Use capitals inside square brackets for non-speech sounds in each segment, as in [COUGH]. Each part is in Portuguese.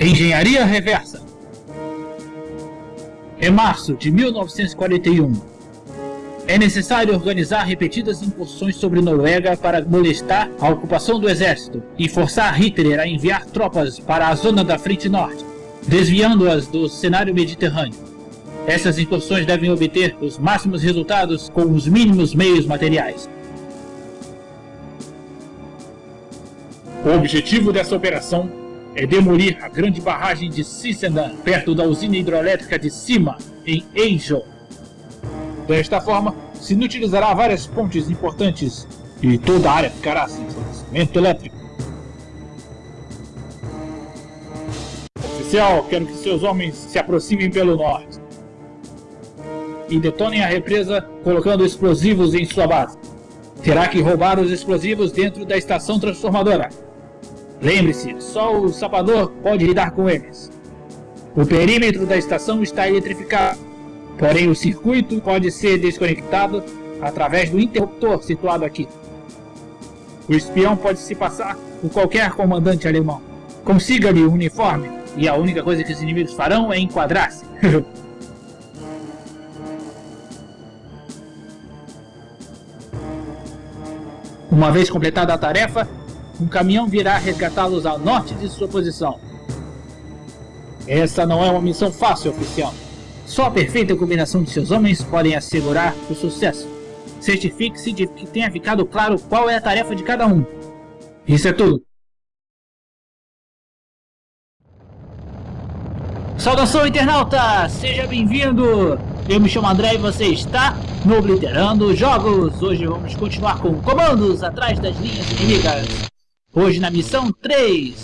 Engenharia Reversa Em março de 1941, é necessário organizar repetidas incursões sobre Noruega para molestar a ocupação do exército e forçar Hitler a enviar tropas para a zona da frente norte, desviando-as do cenário mediterrâneo. Essas incursões devem obter os máximos resultados com os mínimos meios materiais. O objetivo dessa operação é demolir a grande barragem de Sissenan, perto da usina hidroelétrica de Sima, em Eijo. Desta forma, se inutilizará várias pontes importantes e toda a área ficará sem fornecimento elétrico. Oficial, quero que seus homens se aproximem pelo norte e detonem a represa colocando explosivos em sua base. Terá que roubar os explosivos dentro da estação transformadora. Lembre-se, só o sapador pode lidar com eles. O perímetro da estação está eletrificado, porém o circuito pode ser desconectado através do interruptor situado aqui. O espião pode se passar por qualquer comandante alemão. Consiga-lhe o uniforme, e a única coisa que os inimigos farão é enquadrar-se. [LAUGHS] Uma vez completada a tarefa, um caminhão virá resgatá-los ao norte de sua posição. Essa não é uma missão fácil, oficial. Só a perfeita combinação de seus homens podem assegurar o sucesso. Certifique-se de que tenha ficado claro qual é a tarefa de cada um. Isso é tudo. Saudação internauta! Seja bem-vindo! Eu me chamo André e você está no Obliterando Jogos! Hoje vamos continuar com comandos atrás das linhas inimigas. Hoje na missão 3.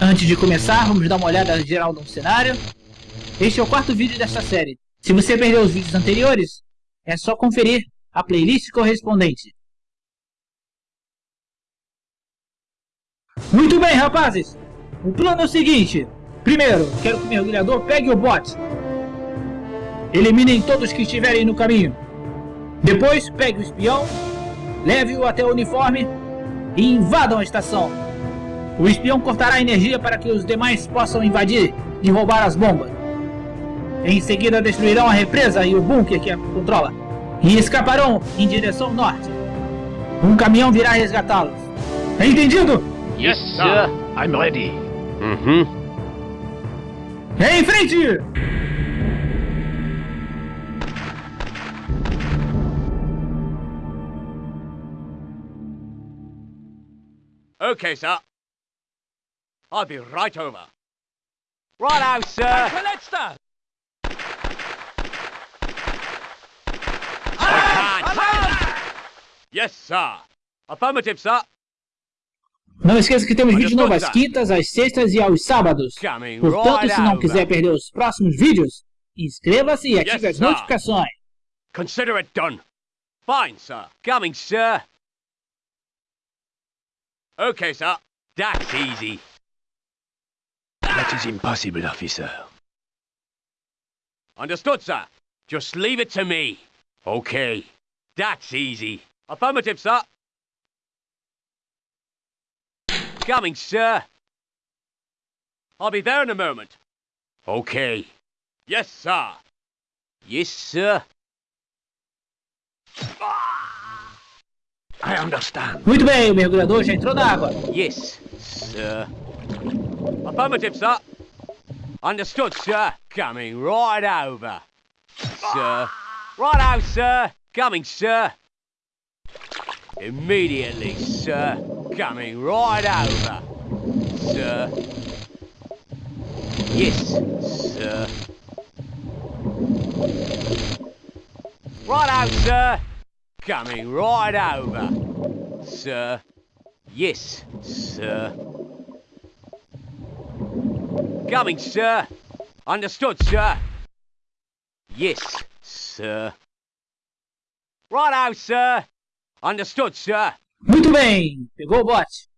Antes de começar, vamos dar uma olhada geral no cenário. Este é o quarto vídeo desta série. Se você perdeu os vídeos anteriores, é só conferir a playlist correspondente. Muito bem, rapazes! O plano é o seguinte. Primeiro, quero que o mergulhador pegue o bot. Eliminem todos que estiverem no caminho. Depois, pegue o espião, leve-o até o uniforme e invadam a estação. O espião cortará a energia para que os demais possam invadir e roubar as bombas. Em seguida destruirão a represa e o bunker que a controla. E escaparão em direção norte. Um caminhão virá resgatá-los. Entendido? Yes, sir. I'm ready. Uhum. Em frente! Okay, sir. I'll be right over. Right out, sir. Can't. Yes, sir. Affirmative, sir. Não esqueça que temos vídeo novo às quintas, às sextas e aos sábados. Coming Portanto, se não quiser perder os próximos vídeos, inscreva-se e ative as notificações. Consider it done. Fine, sir. Coming, sir. Okay, sir. That's easy. That is impossible, officer. Understood, sir. Just leave it to me. Okay. That's easy. Affirmative, sir. Coming, sir. I'll be there in a moment. Okay. Yes, sir. Yes, sir. I understand. Muito bem, o mergulhador já entrou na água. Yes, sir. Affirmative, sir. Understood, sir. Coming right over. Sir. Right out, sir. Coming, sir. Immediately, sir. Coming right over. Sir. Yes, sir. Right out, sir. Coming right over. Sir. Yes, sir. Coming, sir. Understood, sir. Yes, sir. Right out, sir. Understood, sir. Muito bem, pegou o bote.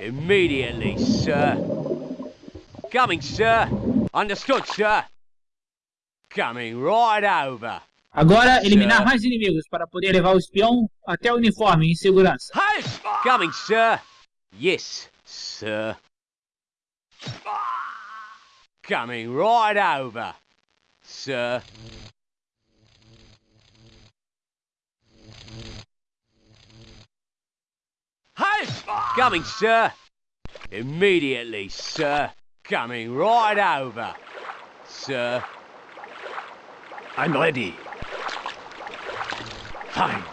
Immediately, sir. Coming, sir. Understood, sir. Coming right over. Agora, eliminar mais inimigos para poder levar o espião até o uniforme em segurança. Coming, sir. Yes, sir. Coming right over, sir. Coming, sir. Immediately, sir. Coming right over, sir. I'm ready. Fine.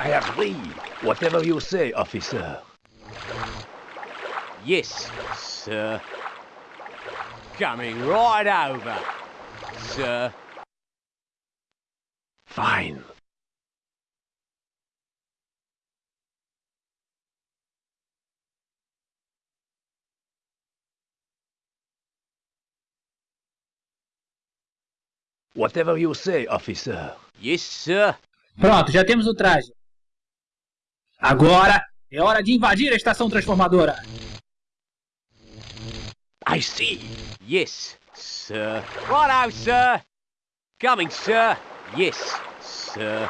I agree. Whatever you say, officer. Yes, sir. Coming right over, sir. Fine. Whatever you say, officer. Yes, sir. Pronto, já temos o traje. Agora é hora de invadir a estação transformadora. I see. Yes, sir. Righto, sir. Coming, sir. Yes, sir.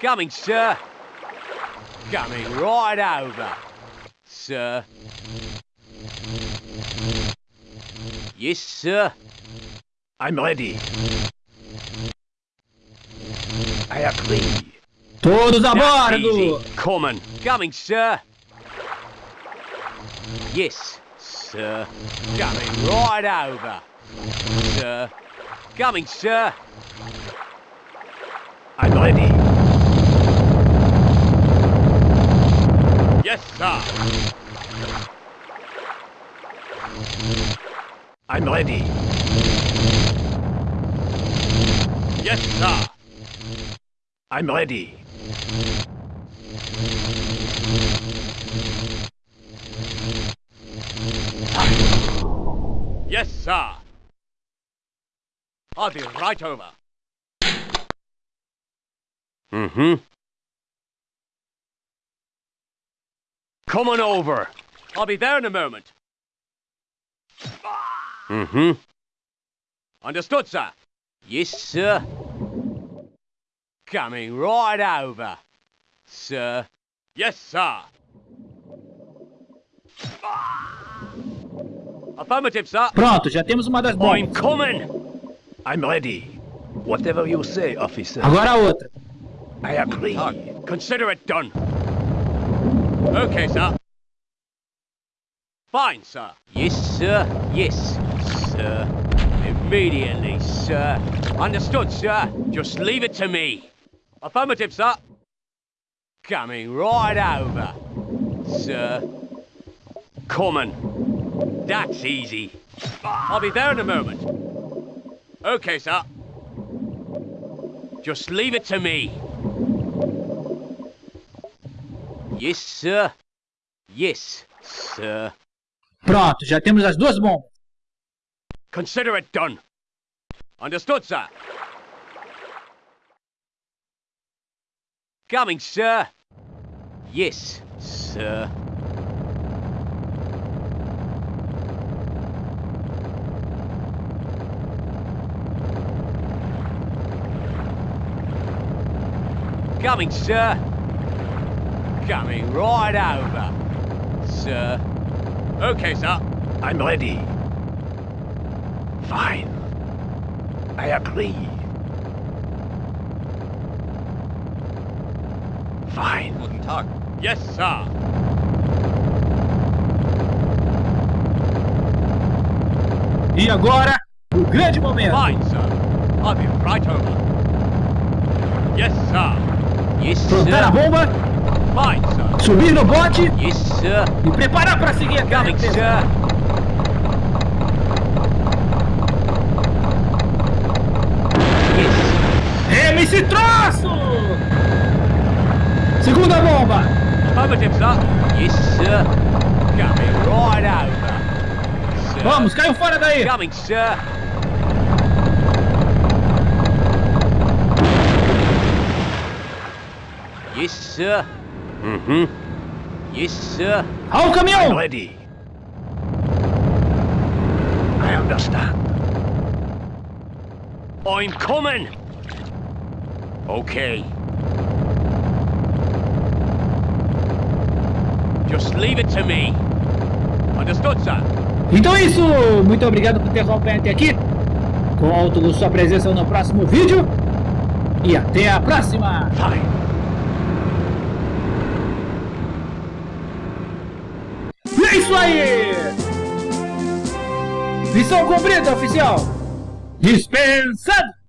Coming, sir. Coming right over, sir. Yes, sir. I'm ready. I agree. Todos a bordo! Coming, sir. Yes, sir. Coming right over, sir. Coming, sir. I'm ready. Yes, sir. I'm ready. Yes, sir. I'm ready. Yes, sir. I'll be right over. Mm-hmm. Come on over. I'll be there in a moment. Mm-hmm. Understood, sir. Yes, sir. Coming right over, sir. Yes, sir. Affirmative, sir. Pronto, já temos uma das I'm coming. I'm ready. Whatever you say, officer. Agora a outra. I agree. Consider it done. Okay, sir. Fine, sir. Yes, sir. Yes, sir. Immediately, sir. Understood, sir. Just leave it to me. Affirmative, sir. Coming right over, sir. Coming. That's easy. I'll be there in a moment. Okay, sir. Just leave it to me. Yes, sir. Yes, sir. Pronto, já temos as duas bombas. Consider it done. Understood, sir. Coming, sir. Yes, sir. Coming, sir. Coming right over, sir. Okay, sir. I'm ready. Fine. I agree. Fine. Guten Tag. Yes, sir. E agora, o grande momento. Fine, sir. I'll be right over. Yes, sir. Yes, Plantar a sir. bomba, Fine, sir. subir no bote Yes, sir. e preparar para seguir a Coming, sir. Yes. Rema esse troço! Segunda bomba. Affirmative, sir. Yes, sir. Coming right over. Sir. Vamos, caiam fora daí. Coming, sir. Yes, sir. Mm-hmm. Yes, sir. Ao I'm caminhão. ready. I understand. I'm coming. Okay. Just leave it to me. Understood, sir? Então é isso, muito obrigado por ter acompanhado até aqui. Conto com sua presença no próximo vídeo. E até a próxima! Fine. E é isso aí! Missão cumprida, oficial! Dispensado!